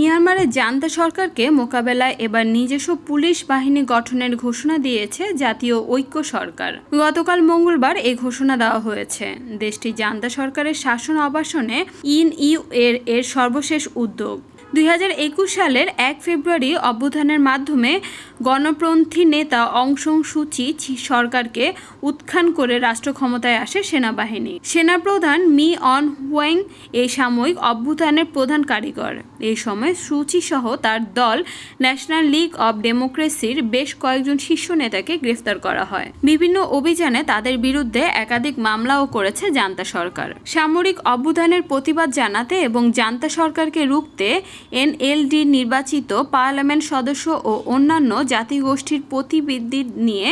মিয়ানমারের জান্তা সরকারকে মোকাবেলায় এবার নিজস্ব পুলিশ বাহিনী গঠনের ঘোষণা দিয়েছে জাতীয় ঐক্য সরকার। গতকাল মঙ্গলবার এই ঘোষণা দেওয়া হয়েছে। দেশটি জান্তা সরকারের শাসন অবাসনে ইন ইউ এর এর সর্বশেষ উদ্যোগ। দুই হাজার একুশ সালের এক ফেব্রুয়ারি অভ্যুত্থানের মাধ্যমে গণপন্থী নেতা অংশং সুচি সরকারকে উৎখান করে রাষ্ট্র ক্ষমতায় আসে সেনাবাহিনী। সেনাপ্রধান মি অন হুয়াং এই সাময়িক অভ্যুত্থানের প্রধান কারিগর। এই সময় সুচি সহ তার দল ন্যাশনাল লীগ অব ডেমোক্রেসির বেশ কয়েকজন শীর্ষ নেতাকে গ্রেফতার করা হয়। বিভিন্ন অভিযানে তাদের বিরুদ্ধে একাধিক মামলাও করেছে জান্তা সরকার। সামরিক অভ্যুত্থানের প্রতিবাদ জানাতে এবং জান্তা সরকারকে রুখতে এনএলডি নির্বাচিত পার্লামেন্ট সদস্য ও অন্যান্য জাতিগোষ্ঠীর প্রতিবৃদ্ধি নিয়ে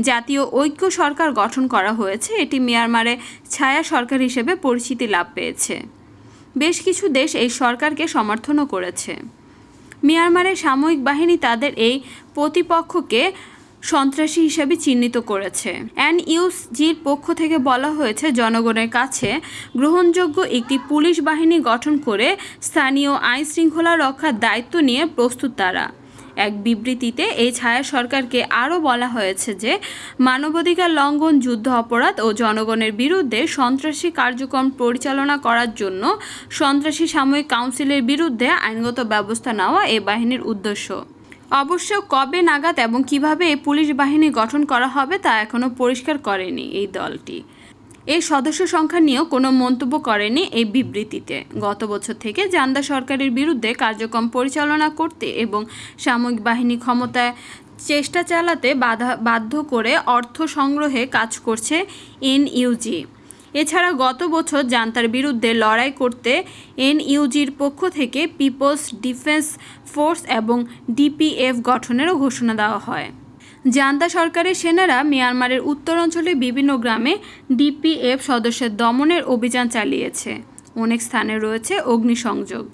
জাতীয় ঐক্য সরকার গঠন করা হয়েছে। এটি মিয়ানমারে ছায়া সরকার হিসেবে পরিচিতি লাভ পেয়েছে। বেশ কিছু দেশ এই সরকারকে সমর্থনও করেছে। মিয়ানমারের সামরিক বাহিনী তাদের এই প্রতিপক্ষকে সন্ত্রাসী হিসেবে চিহ্নিত করেছে। এনইউসজির পক্ষ থেকে বলা হয়েছে, জনগণের কাছে গ্রহণযোগ্য একটি পুলিশ বাহিনী গঠন করে স্থানীয় আইন শৃঙ্খলা রক্ষার দায়িত্ব নিয়ে প্রস্তুত তারা। এক বিবৃতিতে এই ছায়া সরকারকে আরও বলা হয়েছে যে, মানবাধিকার লঙ্ঘন, যুদ্ধ অপরাধ ও জনগণের বিরুদ্ধে সন্ত্রাসী কার্যক্রম পরিচালনা করার জন্য সন্ত্রাসী সাময়িক কাউন্সিলের বিরুদ্ধে আইনগত ব্যবস্থা নেওয়া এ বাহিনীর উদ্দেশ্য। অবশ্য কবে নাগাদ এবং কীভাবে পুলিশ বাহিনী গঠন করা হবে তা এখনও পরিষ্কার করেনি এই দলটি। এই সদস্য সংখ্যা নিয়েও কোনো মন্তব্য করেনি এই বিবৃতিতে। গত বছর থেকে জান্দা সরকারের বিরুদ্ধে কার্যক্রম পরিচালনা করতে এবং সামরিক বাহিনী ক্ষমতায় চেষ্টা চালাতে বাধা বাধ্য করে অর্থ সংগ্রহে কাজ করছে এনইউজি। এছাড়া গত বছর জান্তার বিরুদ্ধে লড়াই করতে এনইউজির পক্ষ থেকে পিপলস ডিফেন্স ফোর্স এবং ডিপিএফ গঠনেরও ঘোষণা দেওয়া হয়। জান্তা সরকারের সেনারা মিয়ানমারের উত্তরাঞ্চলে বিভিন্ন গ্রামে ডিপিএফ সদস্যের দমনের অভিযান চালিয়েছে। অনেক স্থানে রয়েছে অগ্নিসংযোগ।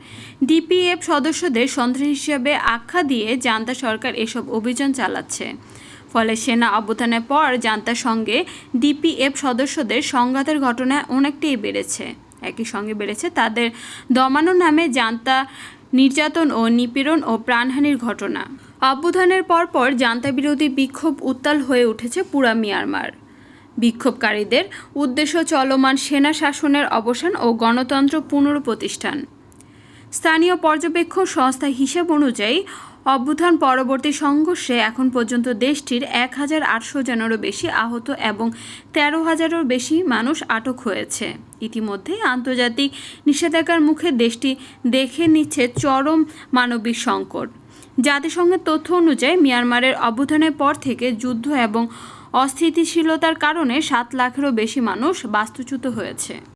ডিপিএফ সদস্যদের সন্ত্রাসী হিসেবে আখ্যা দিয়ে জান্তা সরকার এসব অভিযান চালাচ্ছে। ফলে সেনা অবস্থানের পর জান্তার সঙ্গে ডিপিএফ সদস্যদের সংঘাতের ঘটনা অনেকটাই বেড়েছে। একই সঙ্গে বেড়েছে তাদের দমানো নামে জান্তা নির্যাতন ও নিপীড়ন ও প্রাণহানির ঘটনা। অভ্যুত্থানের পরপর জান্তা বিরোধী বিক্ষোভ উত্তাল হয়ে উঠেছে পুরা মিয়ানমার। বিক্ষোভকারীদের উদ্দেশ্য চলমান সেনা শাসনের অবসান ও গণতন্ত্র পুনঃপ্রতিষ্ঠান। স্থানীয় পর্যবেক্ষণ সংস্থা হিসাব অনুযায়ী, অভ্যুত্থান পরবর্তী সংঘর্ষে এখন পর্যন্ত দেশটির এক হাজার আটশো জনেরও বেশি আহত এবং তেরো হাজারেরও বেশি মানুষ আটক হয়েছে। ইতিমধ্যেই আন্তর্জাতিক নিষেধাজ্ঞার মুখে দেশটি দেখে নিচ্ছে চরম মানবিক সংকট। জাতিসংঘের তথ্য অনুযায়ী, মিয়ানমারের অভ্যুত্থানের পর থেকে যুদ্ধ এবং অস্থিতিশীলতার কারণে সাত লাখেরও বেশি মানুষ বাস্তুচ্যুত হয়েছে।